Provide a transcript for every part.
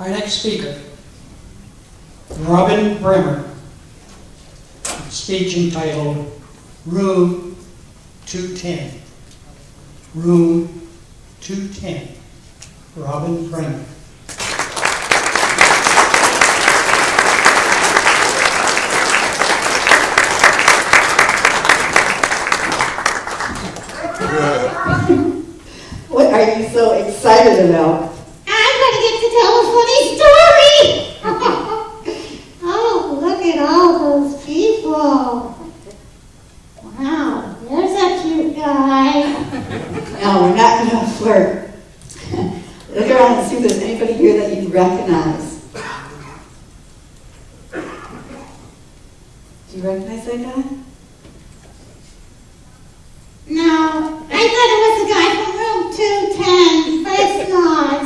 Our next speaker, Robin Bremer. Speech entitled Room 210. Room 210. Robin Bremer. What are you so excited about? I'm gonna get to tell a funny story. oh, look at all those people. Wow, there's a cute guy. No, oh, we're not going to flirt. Look around and see if there's anybody here that you recognize. Do you recognize that guy? No, I thought it was the guy from room 210, but it's not.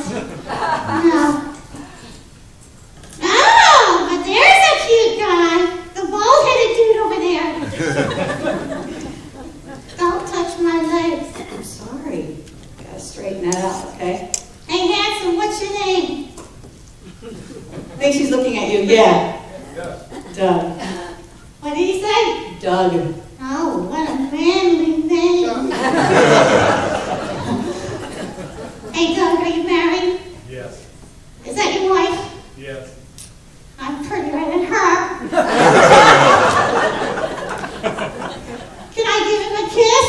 No. Oh, but there's a cute guy. The bald-headed dude over there. Don't touch my legs. I'm sorry. Gotta straighten that out, okay? Hey, handsome, what's your name? I think she's looking at you. Yeah. Doug. What did he say? Doug. Oh, what a manly name. hey, Doug, are you married? Yes, Is that your wife? yes. I'm prettier than her. Can I give him a kiss?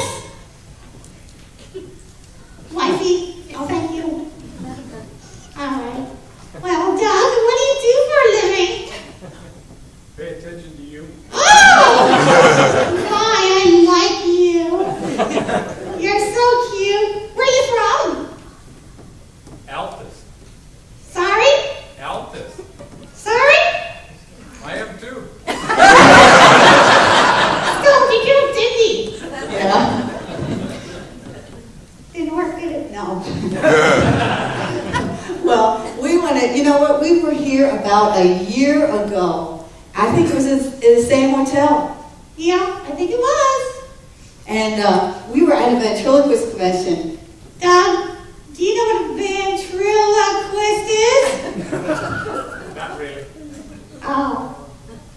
Wifey, oh, thank you. All right. Well, Doug, what do you do for a living? Pay attention to you. Oh! My, I like you. You're so cute. Where are you from? Altus. Sorry? Altus. Sorry? I am too. Don't be cute, did he? Yeah. Didn't work, did it? No. well, we want to, you know what? We were here about a year ago. I think it was in, in the same hotel. Yeah, I think it was. And uh, we were at a ventriloquist convention. Doug, do you know what a ventriloquist is? Not really. Oh.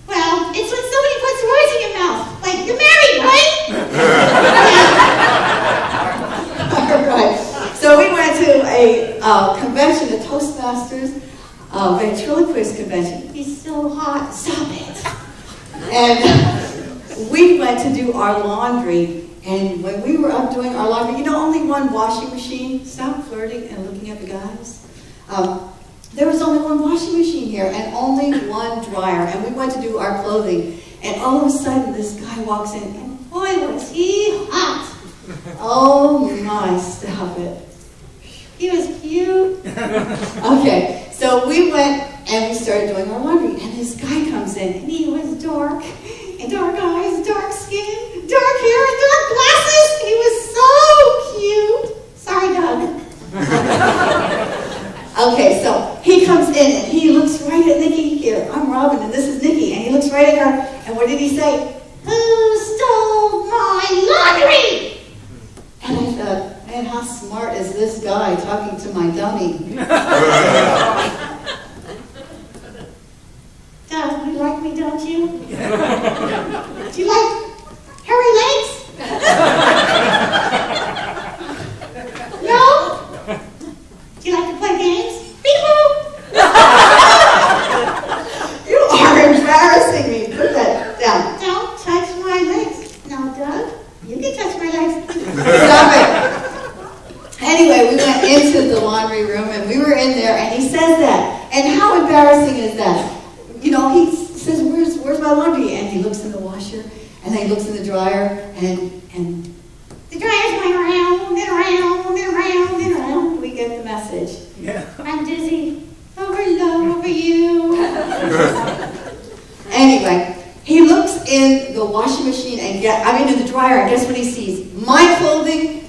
Well, it's when somebody puts words in your mouth. Like, you're married, right? All right. So we went to a uh, convention, the Toastmasters uh, ventriloquist convention. He's so hot. Stop it. And we went to do our laundry. And when we were up doing our laundry, you know, only one washing machine. Stop flirting and looking at the guys. Um, there was only one washing machine here and only one dryer. And we went to do our clothing. And all of a sudden, this guy walks in, and boy, was he hot! Oh my, stop it. He was cute. Okay, so we went and we started doing our laundry, and this guy comes in, and He was dark. And dark eyes, dark skin, dark hair, and dark glasses. He was so cute. Sorry, Doug. Okay, so he comes in and he looks right at Nikki here. I'm Robin and this is Nikki. And he looks right at her. And what did he say? Who stole my laundry? And I thought, man, how smart is this guy talking to my dummy? Doug, you like me, don't you? Do you like hairy legs? no? Do you like to play games? Beep-boop. You are embarrassing me. Put that down. Don't touch my legs. No, Doug, you can touch my legs. Stop it. Anyway, we went into the laundry room and we were in there and he says that. And how embarrassing is that? You know, he says, Where's where's my laundry? And he looks in the washer and then he looks in the dryer and and The dryer's going around and around and around and around. we get the message. Yeah. I'm dizzy. Over love, over you. Anyway, in the washing machine and get I mean in the dryer and guess what he sees? My clothing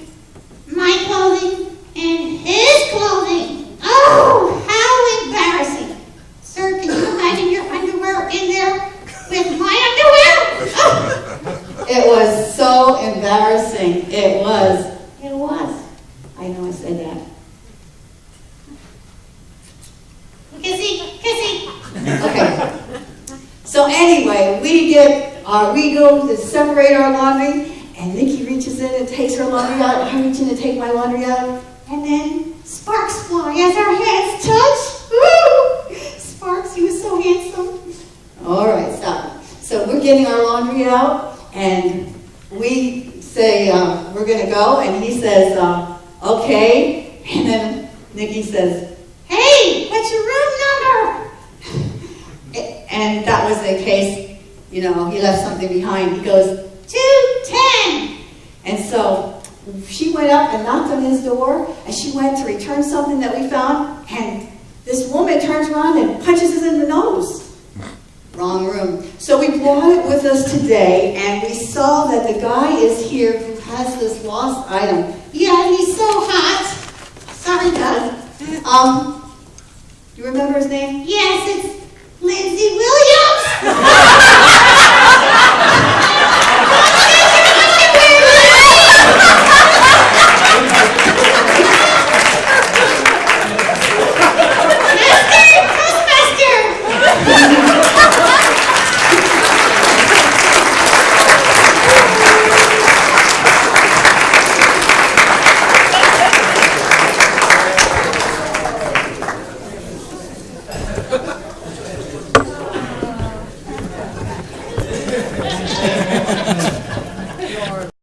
My clothing and his clothing. Oh, how embarrassing. Sir, can you imagine your underwear in there with my underwear? Oh, It was so embarrassing. It was. it was. I know I said that. Kissy, kissy. Okay. So anyway, we get, our we go to separate our laundry, and Nikki reaches in and takes her laundry out. I reach in to take my laundry out, And then sparks fly as our hands touch. Woo! Sparks, he was so handsome. All right, stop. So we're getting our laundry out, and we say uh, we're going to go, and he says, uh, "Okay." And then Nikki says, Hey, what's your room number? and that was the case. You know, he left something behind. He goes, 210. and so she went up and knocked on his door, and she went to return something that we found, and this woman turns around and punches us in the nose. Wrong room. So we brought it with us today, and we saw that the guy is here who has this lost item. Yeah, he's so hot. Sorry, Dad. Um, you remember his name? Yes, it's Lindsay